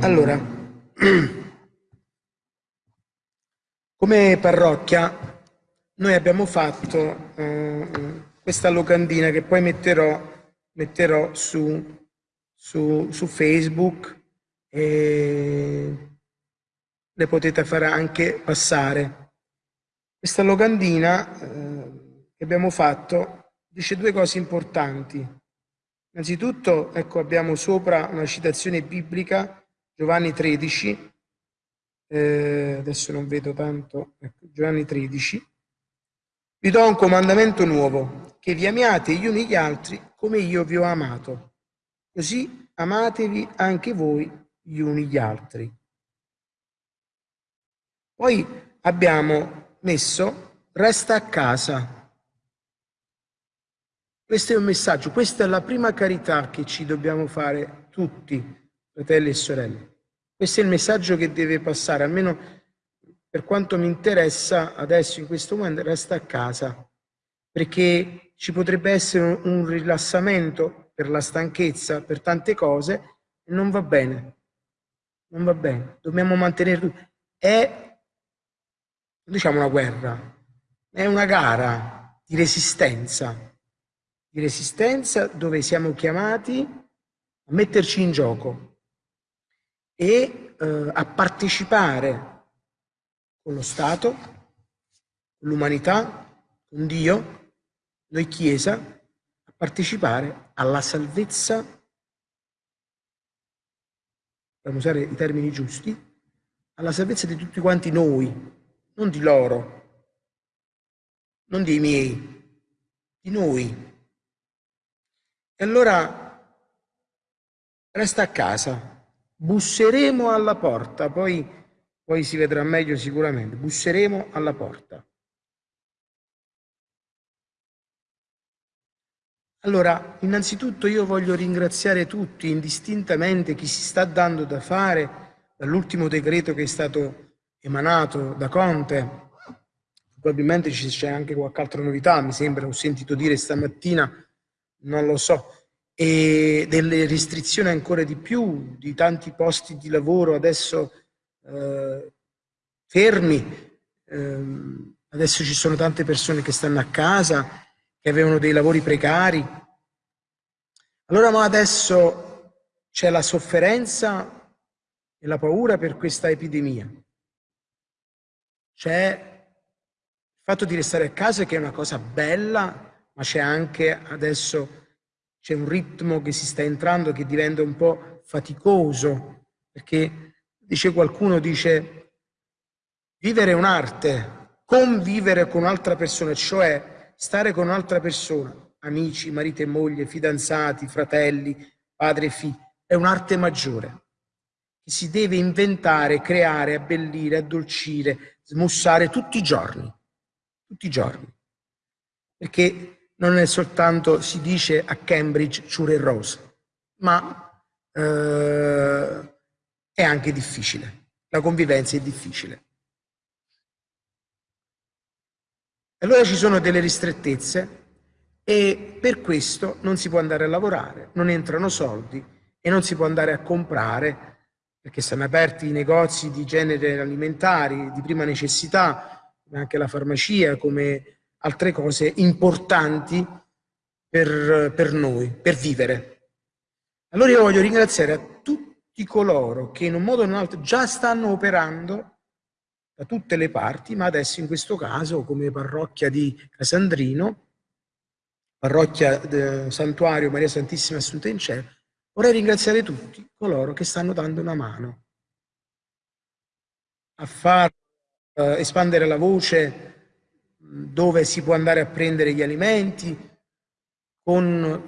Allora, come parrocchia noi abbiamo fatto eh, questa locandina che poi metterò, metterò su, su, su Facebook e le potete fare anche passare. Questa locandina eh, che abbiamo fatto dice due cose importanti. Innanzitutto, ecco, abbiamo sopra una citazione biblica, Giovanni 13, eh, adesso non vedo tanto, ecco, Giovanni 13, vi do un comandamento nuovo, che vi amiate gli uni gli altri come io vi ho amato. Così amatevi anche voi gli uni gli altri. Poi abbiamo messo resta a casa. Questo è un messaggio, questa è la prima carità che ci dobbiamo fare tutti, fratelli e sorelle. Questo è il messaggio che deve passare, almeno per quanto mi interessa adesso in questo momento, resta a casa, perché ci potrebbe essere un rilassamento per la stanchezza, per tante cose, e non va bene. Non va bene. Dobbiamo mantenere... È diciamo una guerra, è una gara di resistenza, di resistenza dove siamo chiamati a metterci in gioco e eh, a partecipare con lo Stato, con l'umanità, con Dio, noi Chiesa, a partecipare alla salvezza, dobbiamo usare i termini giusti, alla salvezza di tutti quanti noi, non di loro, non dei miei, di noi. E allora resta a casa, busseremo alla porta, poi, poi si vedrà meglio sicuramente, busseremo alla porta. Allora, innanzitutto io voglio ringraziare tutti, indistintamente, chi si sta dando da fare dall'ultimo decreto che è stato emanato da Conte, probabilmente c'è anche qualche altra novità, mi sembra, ho sentito dire stamattina, non lo so, e delle restrizioni ancora di più, di tanti posti di lavoro adesso eh, fermi, eh, adesso ci sono tante persone che stanno a casa, che avevano dei lavori precari. Allora ma adesso c'è la sofferenza e la paura per questa epidemia. C'è il fatto di restare a casa che è una cosa bella, ma c'è anche adesso c'è un ritmo che si sta entrando che diventa un po' faticoso, perché dice qualcuno, dice vivere è un'arte, convivere con un'altra persona, cioè stare con un'altra persona, amici, marito e moglie, fidanzati, fratelli, padre e figli, è un'arte maggiore che si deve inventare, creare, abbellire, addolcire, smussare tutti i giorni, tutti i giorni. Perché non è soltanto, si dice a Cambridge, ciure e rose, ma eh, è anche difficile. La convivenza è difficile. Allora ci sono delle ristrettezze e per questo non si può andare a lavorare, non entrano soldi e non si può andare a comprare perché stanno aperti i negozi di genere alimentari di prima necessità, come anche la farmacia, come altre cose importanti per, per noi, per vivere. Allora io voglio ringraziare a tutti coloro che in un modo o in un altro già stanno operando da tutte le parti, ma adesso in questo caso come parrocchia di Casandrino, parrocchia del Santuario Maria Santissima Assunta in Cielo, Vorrei ringraziare tutti coloro che stanno dando una mano a far eh, espandere la voce dove si può andare a prendere gli alimenti, con,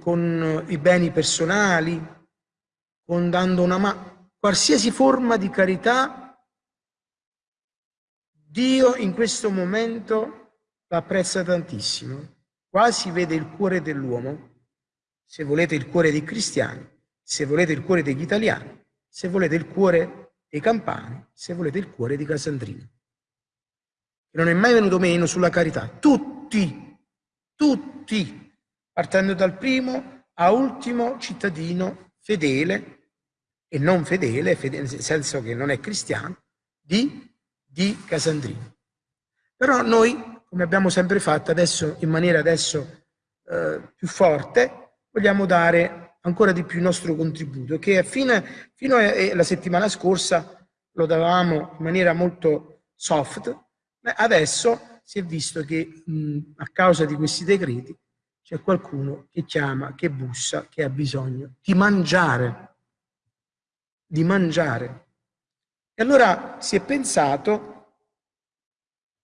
con i beni personali, con dando una mano, qualsiasi forma di carità, Dio in questo momento l'apprezza tantissimo. Qua si vede il cuore dell'uomo se volete il cuore dei cristiani, se volete il cuore degli italiani, se volete il cuore dei campani, se volete il cuore di Casandrino. Non è mai venuto meno sulla carità. Tutti, tutti, partendo dal primo a ultimo cittadino fedele e non fedele, fedele, nel senso che non è cristiano, di, di Casandrino. Però noi, come abbiamo sempre fatto, adesso in maniera adesso eh, più forte, vogliamo dare ancora di più il nostro contributo, che fino, fino alla settimana scorsa lo davamo in maniera molto soft, adesso si è visto che mh, a causa di questi decreti c'è qualcuno che chiama, che bussa, che ha bisogno di mangiare, di mangiare. E allora si è pensato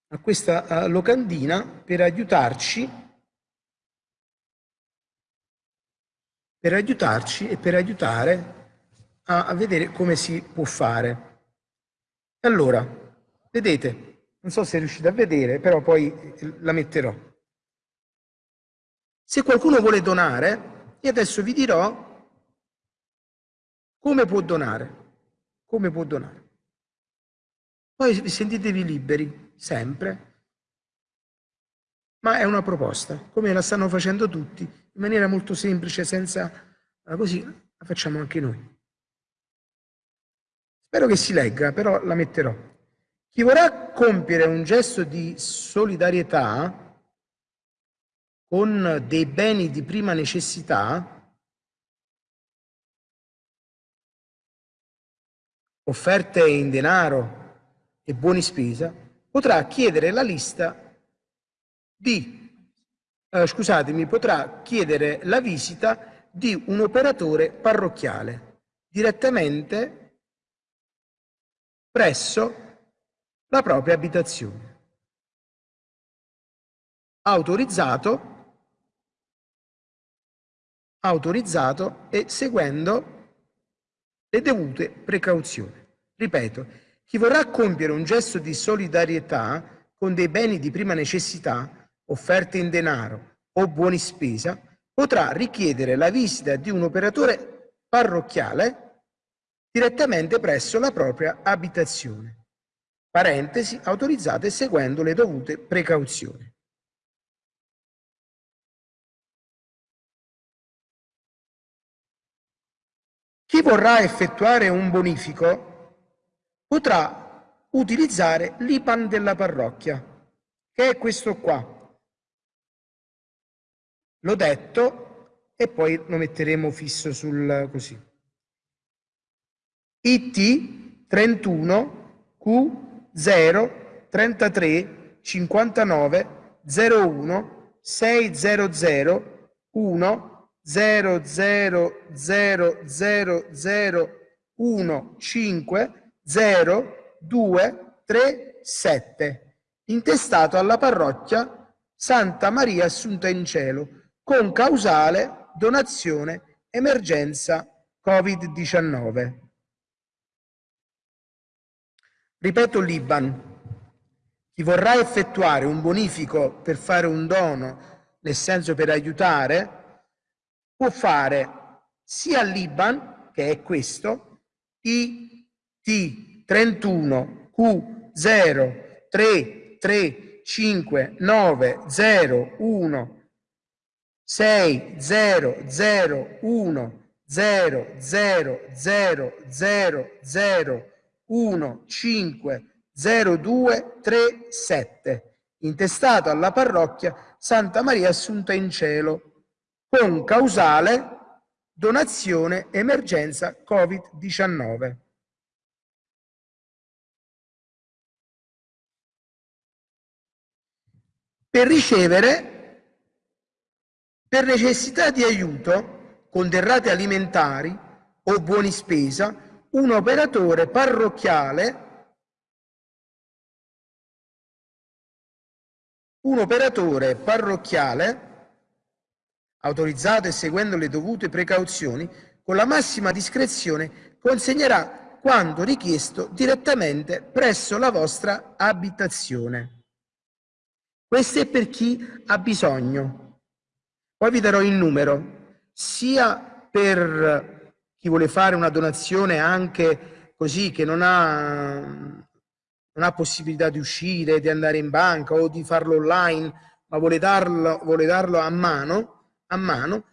a questa locandina per aiutarci per aiutarci e per aiutare a, a vedere come si può fare. Allora, vedete, non so se riuscite a vedere, però poi la metterò. Se qualcuno vuole donare, io adesso vi dirò come può donare. Come può donare. Poi sentitevi liberi, sempre. Ma è una proposta, come la stanno facendo tutti in maniera molto semplice, senza eh, così la facciamo anche noi. Spero che si legga, però la metterò. Chi vorrà compiere un gesto di solidarietà con dei beni di prima necessità, offerte in denaro e buoni spesa, potrà chiedere la lista di eh, scusatemi, potrà chiedere la visita di un operatore parrocchiale direttamente presso la propria abitazione. Autorizzato, autorizzato e seguendo le dovute precauzioni. Ripeto, chi vorrà compiere un gesto di solidarietà con dei beni di prima necessità offerte in denaro o buoni spesa, potrà richiedere la visita di un operatore parrocchiale direttamente presso la propria abitazione. Parentesi autorizzate seguendo le dovute precauzioni. Chi vorrà effettuare un bonifico potrà utilizzare l'IPAN della parrocchia, che è questo qua, L'ho detto e poi lo metteremo fisso sul così. IT 31 Q 0 33 59 01 600 1 0 0 0 0 0 1 5 0 2 3 7 intestato alla parrocchia Santa Maria Assunta in Cielo con causale donazione emergenza Covid-19. Ripeto l'Iban. Chi vorrà effettuare un bonifico per fare un dono, nel senso per aiutare, può fare sia l'Iban, che è questo, IT31 Q0 3 3 5 9 0 1 6 0 0 1 0 0 0 0 0 1 5 0 2 3 7 intestato alla parrocchia Santa Maria Assunta in Cielo con causale donazione emergenza Covid-19. Per ricevere per necessità di aiuto, con derrate alimentari o buoni spesa, un operatore parrocchiale un operatore parrocchiale autorizzato e seguendo le dovute precauzioni, con la massima discrezione consegnerà quanto richiesto direttamente presso la vostra abitazione. Questo è per chi ha bisogno. Poi vi darò il numero, sia per chi vuole fare una donazione anche così che non ha, non ha possibilità di uscire, di andare in banca o di farlo online, ma vuole darlo, vuole darlo a mano, a mano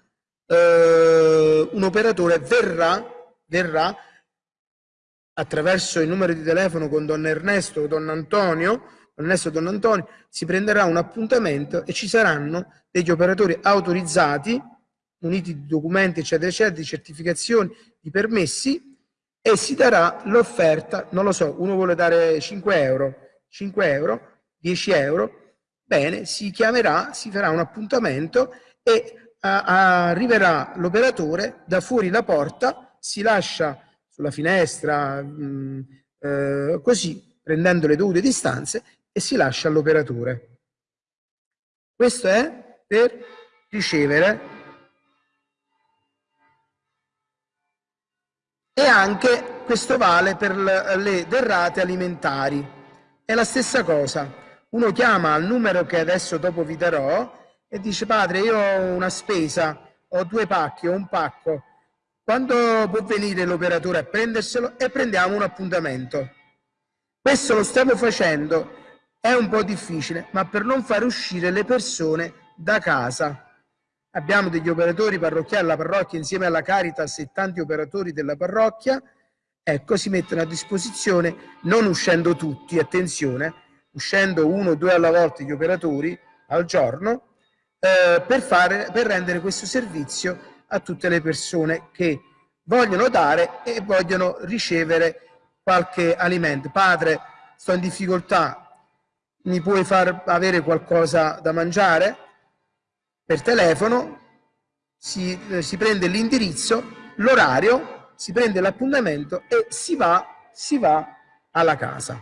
eh, un operatore verrà, verrà attraverso il numero di telefono con Don Ernesto Don Antonio, Ernesto Don Antonio, si prenderà un appuntamento e ci saranno degli operatori autorizzati, muniti di documenti, eccetera, eccetera, di certificazioni, di permessi, e si darà l'offerta, non lo so, uno vuole dare 5 euro, 5 euro, 10 euro, bene, si chiamerà, si farà un appuntamento e a, arriverà l'operatore da fuori la porta, si lascia sulla finestra, mh, eh, così, prendendo le dovute distanze, e si lascia all'operatore. Questo è per ricevere e anche questo vale per le derrate alimentari. È la stessa cosa. Uno chiama al numero che adesso dopo vi darò e dice padre io ho una spesa, ho due pacchi, ho un pacco, quando può venire l'operatore a prenderselo e prendiamo un appuntamento. Questo lo stiamo facendo, è un po' difficile, ma per non far uscire le persone da casa. Abbiamo degli operatori parrocchiali, la parrocchia insieme alla Caritas e tanti operatori della parrocchia, ecco, si mettono a disposizione, non uscendo tutti, attenzione, uscendo uno o due alla volta gli operatori al giorno, eh, per, fare, per rendere questo servizio a tutte le persone che vogliono dare e vogliono ricevere qualche alimento. Padre, sto in difficoltà, mi puoi far avere qualcosa da mangiare? Per telefono, si, eh, si prende l'indirizzo, l'orario, si prende l'appuntamento e si va, si va alla casa.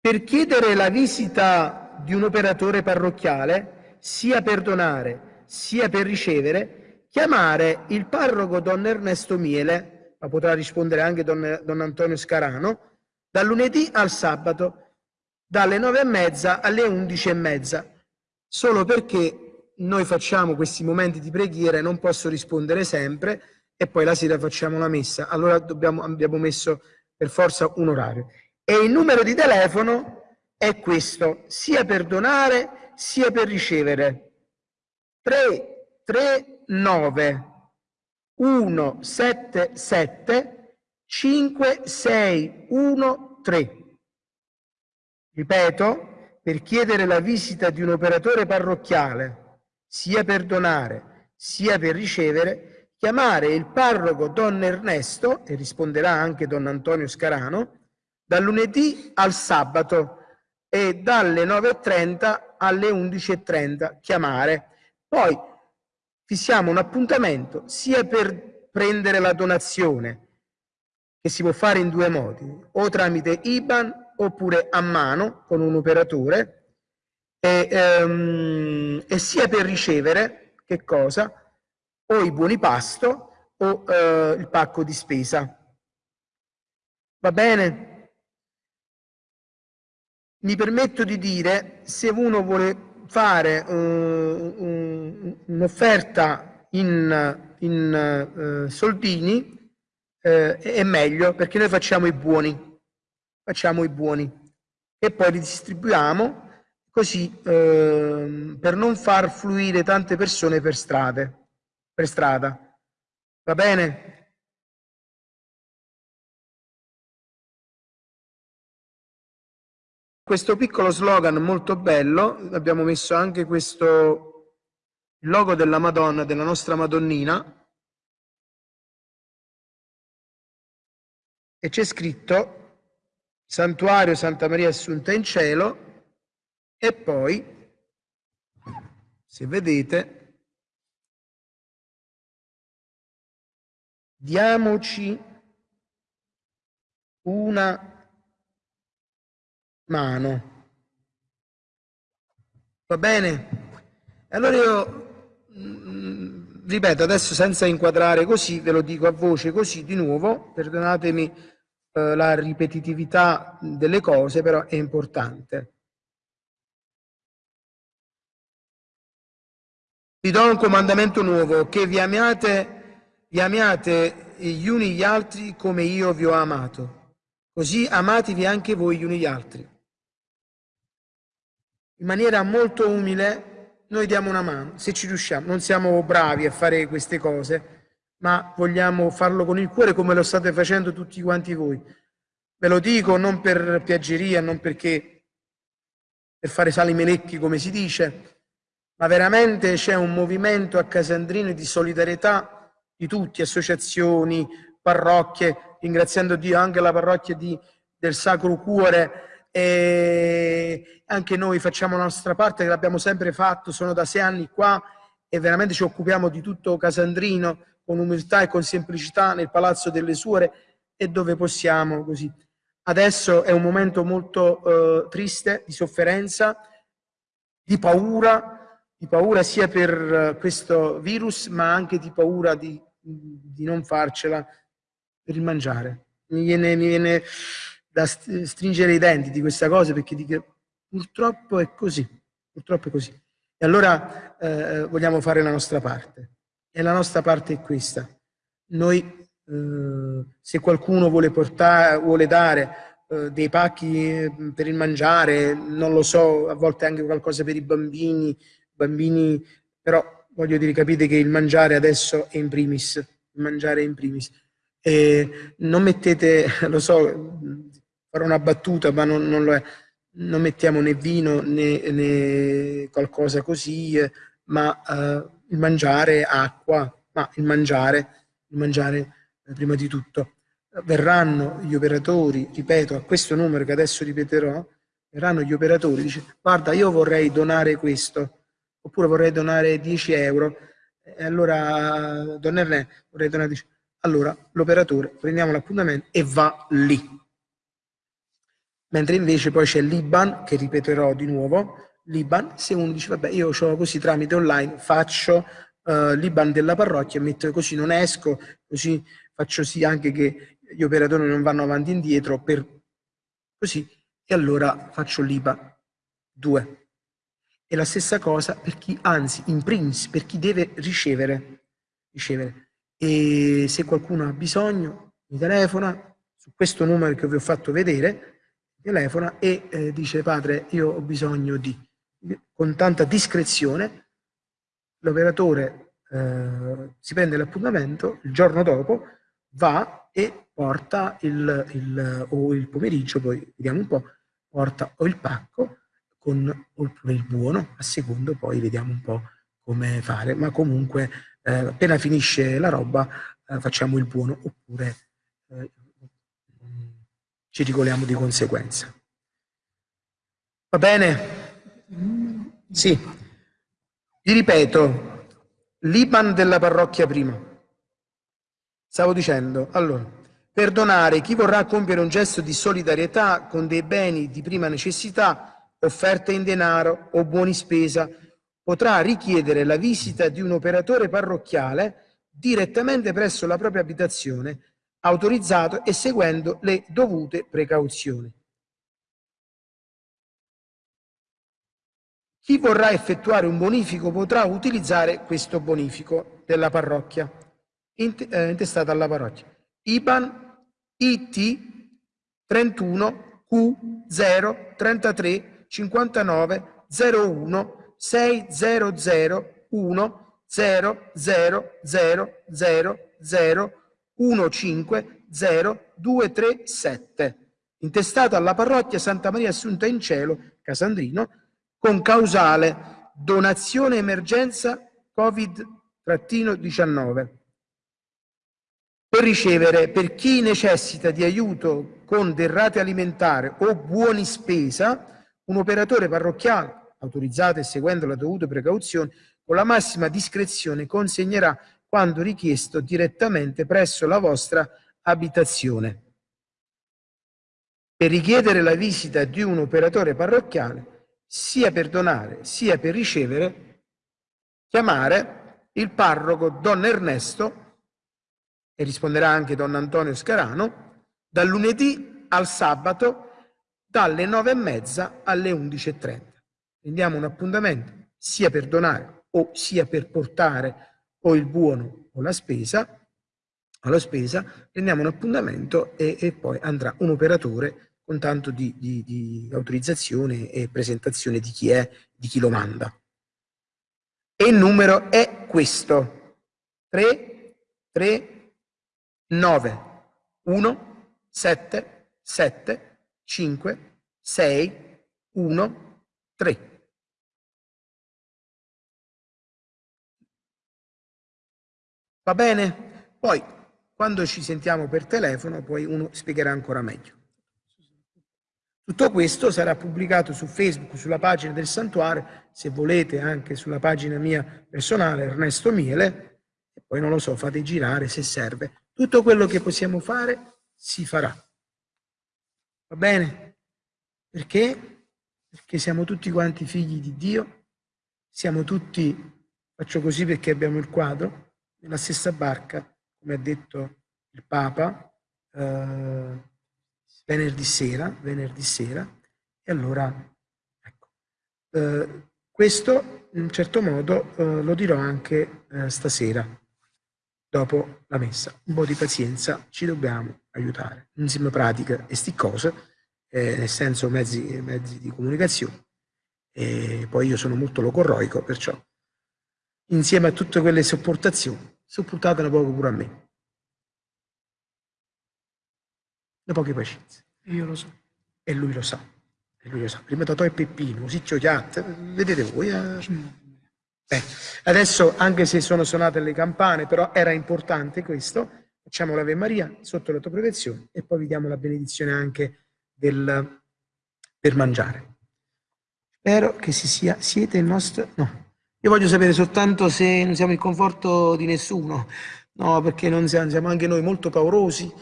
Per chiedere la visita di un operatore parrocchiale, sia per donare sia per ricevere, chiamare il parroco Don Ernesto Miele, ma potrà rispondere anche Don, don Antonio Scarano, dal lunedì al sabato, dalle nove e mezza alle undici e mezza, solo perché noi facciamo questi momenti di preghiera e non posso rispondere sempre e poi la sera facciamo la messa. Allora dobbiamo, abbiamo messo per forza un orario. E il numero di telefono è questo, sia per donare sia per ricevere. 3, 3 9 1 7 7 5 6 1 3. Ripeto, per chiedere la visita di un operatore parrocchiale, sia per donare sia per ricevere, chiamare il parroco Don Ernesto, e risponderà anche Don Antonio Scarano, dal lunedì al sabato e dalle 9.30 alle 11.30 chiamare. Poi fissiamo un appuntamento sia per prendere la donazione, che si può fare in due modi, o tramite IBAN oppure a mano con un operatore, e, um, e sia per ricevere, che cosa? O i buoni pasto o uh, il pacco di spesa. Va bene? Mi permetto di dire, se uno vuole fare un'offerta in, in uh, soldini uh, è meglio perché noi facciamo i buoni, facciamo i buoni e poi li distribuiamo così ehm, per non far fluire tante persone per strade, per strada. Va bene? Questo piccolo slogan molto bello, abbiamo messo anche questo logo della Madonna, della nostra Madonnina, e c'è scritto Santuario Santa Maria Assunta in Cielo e poi, se vedete, diamoci una mano. Va bene? Allora io, mm, ripeto, adesso senza inquadrare così, ve lo dico a voce così di nuovo, perdonatemi eh, la ripetitività delle cose, però è importante. Vi do un comandamento nuovo, che vi amiate, vi amiate gli uni gli altri come io vi ho amato. Così amatevi anche voi gli uni gli altri. In maniera molto umile, noi diamo una mano, se ci riusciamo. Non siamo bravi a fare queste cose, ma vogliamo farlo con il cuore come lo state facendo tutti quanti voi. Ve lo dico non per piaggeria, non perché per fare sali melecchi come si dice, ma veramente c'è un movimento a Casandrino di solidarietà di tutti, associazioni, parrocchie, ringraziando Dio anche la parrocchia di, del Sacro Cuore e anche noi facciamo la nostra parte che l'abbiamo sempre fatto, sono da sei anni qua e veramente ci occupiamo di tutto Casandrino con umiltà e con semplicità nel Palazzo delle Suore e dove possiamo così. Adesso è un momento molto eh, triste, di sofferenza, di paura, di paura sia per eh, questo virus ma anche di paura di, di non farcela per il mangiare. Mi viene, mi viene da stringere i denti di questa cosa perché dico, purtroppo è così, purtroppo è così. E allora eh, vogliamo fare la nostra parte. E la nostra parte è questa. Noi, eh, se qualcuno vuole, portare, vuole dare eh, dei pacchi mm, per il mangiare, non lo so, a volte anche qualcosa per i bambini, bambini, però voglio dire, capite che il mangiare adesso è in primis, il mangiare è in primis. E non mettete, lo so, farò una battuta, ma non, non lo è, non mettiamo né vino né, né qualcosa così, eh, ma eh, il mangiare acqua, ma il mangiare, il mangiare eh, prima di tutto. Verranno gli operatori, ripeto, a questo numero che adesso ripeterò, verranno gli operatori, dice guarda io vorrei donare questo, oppure vorrei donare 10 euro, e allora Don Ernè vorrei donare 10 allora l'operatore prendiamo l'appuntamento e va lì. Mentre invece poi c'è l'IBAN, che ripeterò di nuovo, l'IBAN, se uno dice vabbè io ho così tramite online, faccio uh, l'IBAN della parrocchia, metto così non esco, così faccio sì anche che gli operatori non vanno avanti e indietro, per così, e allora faccio l'IBAN 2. E la stessa cosa per chi, anzi, in primis, per chi deve ricevere, ricevere. E se qualcuno ha bisogno, mi telefona su questo numero che vi ho fatto vedere, telefona e eh, dice padre io ho bisogno di con tanta discrezione, l'operatore eh, si prende l'appuntamento, il giorno dopo va e porta il, il, o il pomeriggio, poi vediamo un po', porta o il pacco con, oppure il buono, a secondo poi vediamo un po' come fare, ma comunque eh, appena finisce la roba eh, facciamo il buono oppure eh, ci regoliamo di conseguenza. Va bene? Sì. Vi ripeto, l'Iban della parrocchia prima. Stavo dicendo, allora, perdonare chi vorrà compiere un gesto di solidarietà con dei beni di prima necessità, offerte in denaro o buoni spesa, potrà richiedere la visita di un operatore parrocchiale direttamente presso la propria abitazione, autorizzato e seguendo le dovute precauzioni. Chi vorrà effettuare un bonifico potrà utilizzare questo bonifico della parrocchia, eh, intestato alla parrocchia. IBAN IT 31 Q 0 33 59 01 600 1 0 0 0 0 0 15 0 237 intestato alla parrocchia Santa Maria Assunta in Cielo, Casandrino, con causale donazione emergenza Covid-19 per ricevere per chi necessita di aiuto con derrate alimentari o buoni spesa un operatore parrocchiale autorizzato e seguendo le dovute precauzioni con la massima discrezione consegnerà quando richiesto direttamente presso la vostra abitazione. Per richiedere la visita di un operatore parrocchiale sia per donare sia per ricevere, chiamare il parroco Don Ernesto, e risponderà anche Don Antonio Scarano, dal lunedì al sabato dalle nove e mezza alle 11.30. Prendiamo un appuntamento sia per donare o sia per portare o il buono o la spesa, alla spesa, prendiamo un appuntamento e, e poi andrà un operatore con tanto di, di, di autorizzazione e presentazione di chi è, di chi lo manda. E il numero è questo. 3, 3, 9, 1, 7, 7, 5, 6, 1, 3. Va bene? Poi, quando ci sentiamo per telefono, poi uno spiegherà ancora meglio. Tutto questo sarà pubblicato su Facebook, sulla pagina del santuario, se volete anche sulla pagina mia personale, Ernesto Miele, e poi non lo so, fate girare se serve. Tutto quello che possiamo fare si farà. Va bene? Perché? Perché siamo tutti quanti figli di Dio, siamo tutti, faccio così perché abbiamo il quadro, nella stessa barca, come ha detto il Papa, eh, venerdì sera, venerdì sera, e allora, ecco, eh, questo in un certo modo eh, lo dirò anche eh, stasera, dopo la messa. Un po' di pazienza, ci dobbiamo aiutare. Insieme pratica e sti cose, eh, nel senso mezzi, mezzi di comunicazione. E poi io sono molto locorroico, perciò insieme a tutte quelle sopportazioni, sopportatene poco pure a me. le poche pazienze. Io lo so. E lui lo sa. E lui lo sa. Prima Totò e Peppino, così gioiate, vedete voi. Eh? Eh, adesso, anche se sono suonate le campane, però era importante questo, facciamo l'Ave Maria sotto la tua protezione e poi vi diamo la benedizione anche del, per mangiare. Spero che si sia, siete il nostro... No, io voglio sapere soltanto se non siamo il conforto di nessuno, no, perché non siamo, siamo anche noi molto paurosi,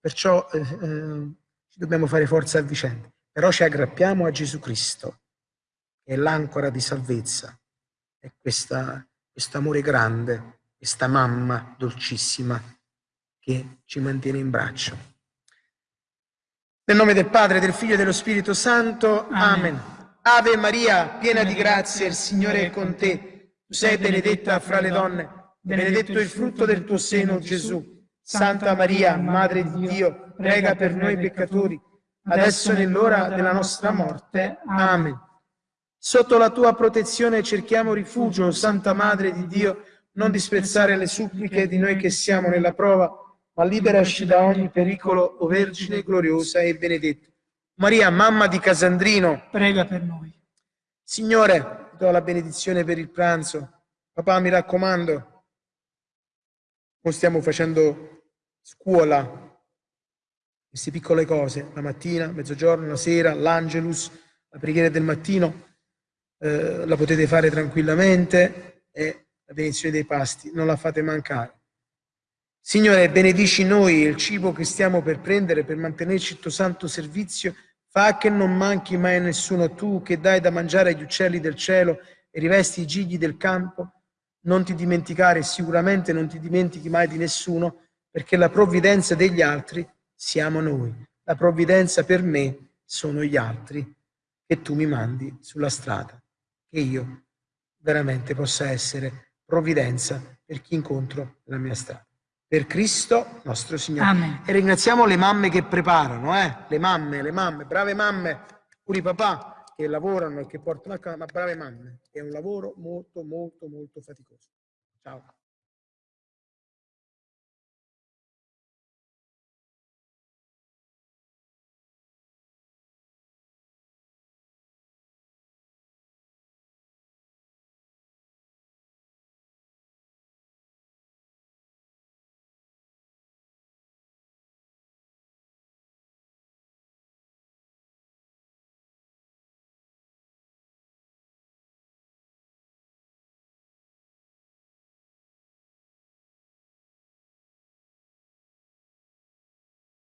Perciò eh, eh, dobbiamo fare forza a vicenda. Però ci aggrappiamo a Gesù Cristo, che è l'ancora di salvezza, è questo amore grande, questa mamma dolcissima che ci mantiene in braccio. Nel nome del Padre, del Figlio e dello Spirito Santo. Amen. Amen. Ave Maria, piena di grazia, il Signore è con te. Tu sei benedetta fra le donne, benedetto il frutto del tuo seno, Gesù. Santa Maria, Madre di Dio, prega per noi peccatori, adesso è nell'ora della nostra morte. Amen. Sotto la tua protezione cerchiamo rifugio, Santa Madre di Dio, non disprezzare le suppliche di noi che siamo nella prova, ma liberaci da ogni pericolo, o Vergine gloriosa e benedetta. Maria, mamma di Casandrino, prega per noi. Signore, do la benedizione per il pranzo. Papà, mi raccomando, non stiamo facendo scuola queste piccole cose, la mattina, mezzogiorno, la sera, l'angelus, la preghiera del mattino, eh, la potete fare tranquillamente e la benedizione dei pasti, non la fate mancare. Signore, benedici noi il cibo che stiamo per prendere per mantenerci il tuo santo servizio, fa che non manchi mai a nessuno tu che dai da mangiare agli uccelli del cielo e rivesti i gigli del campo, non ti dimenticare, sicuramente non ti dimentichi mai di nessuno, perché la provvidenza degli altri siamo noi. La provvidenza per me sono gli altri che tu mi mandi sulla strada, che io veramente possa essere provvidenza per chi incontro nella mia strada. Per Cristo nostro Signore. Amen. E ringraziamo le mamme che preparano, eh? le mamme, le mamme, brave mamme, pure i papà che lavorano e che portano a casa, ma brave mamme. È un lavoro molto, molto, molto faticoso. Ciao.